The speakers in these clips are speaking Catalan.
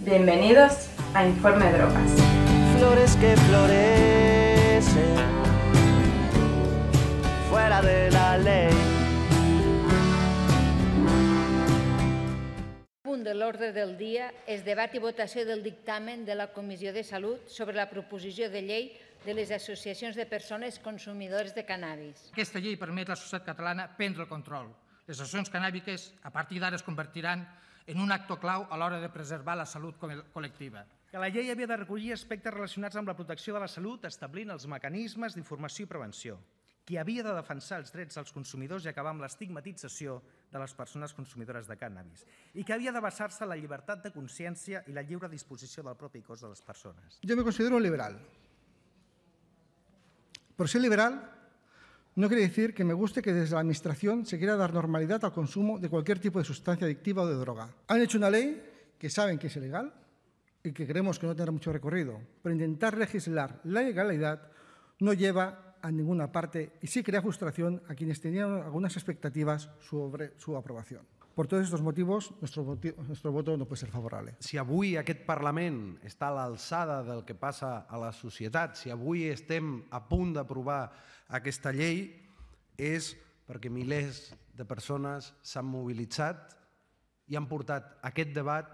Bienvenidos a Informe Drogas. Flores que florecen fuera de la ley. punt de l'ordre del dia és debat i votació del dictamen de la Comissió de Salut sobre la proposició de llei de les associacions de persones consumidores de cannabis. Aquesta llei permet a la societat catalana prendre el control. Les associacions canàbiques a partir d'ara es convertiran en un actor clau a l'hora de preservar la salut col·lectiva. Que la llei havia de recollir aspectes relacionats amb la protecció de la salut, establint els mecanismes d'informació i prevenció. Qui havia de defensar els drets dels consumidors i acabar amb l'estigmatització de les persones consumidores de cànnabis i que havia de basar-se en la llibertat de consciència i la lliure disposició del propi cos de les persones. Yo me considero un liberal. Por ser liberal no quiere decir que me guste que desde la Administración se quiera dar normalidad al consumo de cualquier tipo de sustancia adictiva o de droga. Han hecho una ley que saben que es ilegal y que creemos que no tendrá mucho recorrido, pero intentar legislar la ilegalidad no lleva a ninguna parte y sí crea frustración a quienes tenían algunas expectativas sobre su aprobación. Por todos estos motivos, nuestro, nuestro voto no puede ser favorable. Si avui aquest Parlament està a l'alçada del que passa a la societat, si avui estem a punt d'aprovar aquesta llei, és perquè milers de persones s'han mobilitzat i han portat aquest debat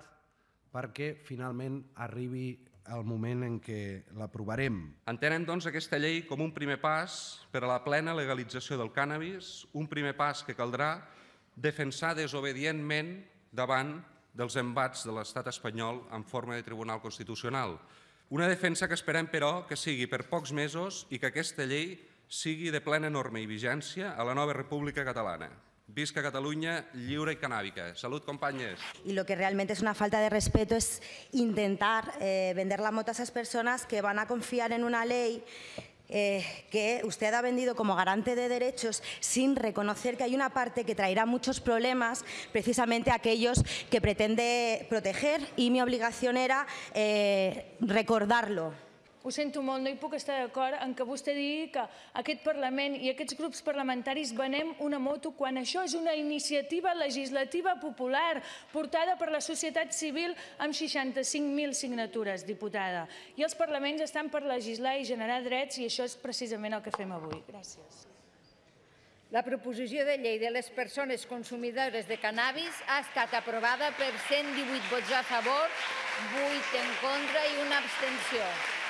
perquè finalment arribi el moment en què l'aprovarem. Entenem, doncs, aquesta llei com un primer pas per a la plena legalització del cànnabis, un primer pas que caldrà defensar desobedientment davant dels embats de l'estat espanyol en forma de Tribunal Constitucional. Una defensa que esperem, però, que sigui per pocs mesos i que aquesta llei sigui de plena norma i vigència a la nova República Catalana. Visca Catalunya lliure i canàbica. Salut, companyes. Y lo que realmente es una falta de respeto es intentar eh, vender la moto a esas personas que van a confiar en una ley eh, que usted ha vendido como garante de derechos sin reconocer que hay una parte que traerá muchos problemas, precisamente aquellos que pretende proteger y mi obligación era eh, recordarlo. Ho sento molt, no hi puc estar d'acord en que vostè digui que aquest Parlament i aquests grups parlamentaris venem una moto quan això és una iniciativa legislativa popular portada per la societat civil amb 65.000 signatures, diputada. I els parlaments estan per legislar i generar drets i això és precisament el que fem avui. Gràcies. La proposició de llei de les persones consumidores de cannabis ha estat aprovada per 118 vots a favor, 8 en contra i una abstenció.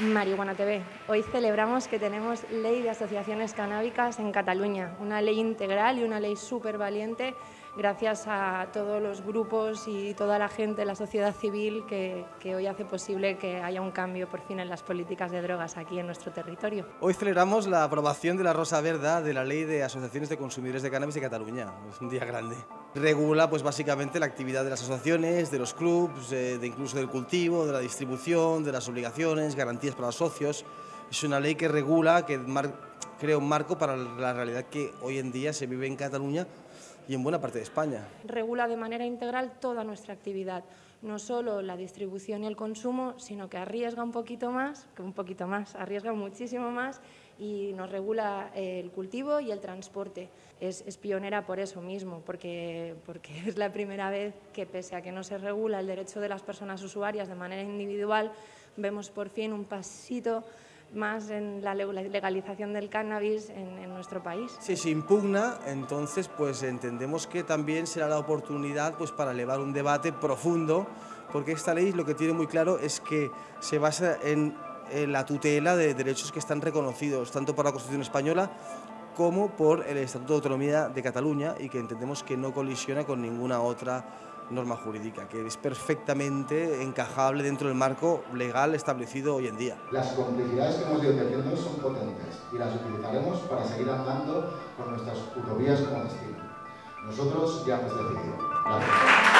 Marihuana TV. Hoy celebramos que tenemos ley de asociaciones canábicas en Cataluña, una ley integral y una ley súper valiente gracias a todos los grupos y toda la gente, la sociedad civil que, hoy hace posible que haya un cambio por fin en las políticas de drogas aquí en nuestro territorio. Hoy celebramos la aprobación de la Rosa Verda de la Ley de Asociaciones de Consumidores de Cannabis de Cataluña. Es un día grande. Regula pues básicamente la actividad de las asociaciones, de los clubs, de incluso del cultivo, de la distribución, de las obligaciones, garantías para los socios. Es una ley que regula, que crea un marco para la realidad que hoy en día se vive en Cataluña y en buena parte de España. Regula de manera integral toda nuestra actividad, no solo la distribución y el consumo, sino que arriesga un poquito más, que un poquito más, arriesga muchísimo más y nos regula el cultivo y el transporte. Es, es, pionera por eso mismo, porque, porque es la primera vez que pese a que no se regula el derecho de las personas usuarias de manera individual, vemos por fin un pasito más en la legalización del cannabis en, en, nuestro país. Si se impugna, entonces pues entendemos que también será la oportunidad pues, para elevar un debate profundo, porque esta ley lo que tiene muy claro es que se basa en, en la tutela de derechos que están reconocidos tanto por la Constitución española como por el Estatuto de Autonomía de Cataluña y que entendemos que no colisiona con ninguna otra norma jurídica, que es perfectamente encajable dentro del marco legal establecido hoy en día. Las complicidades que hemos ido tejiendo son potentes y las utilizaremos para seguir andando con nuestras utovías como destino. Nosotros ya hemos decidido. Gracias.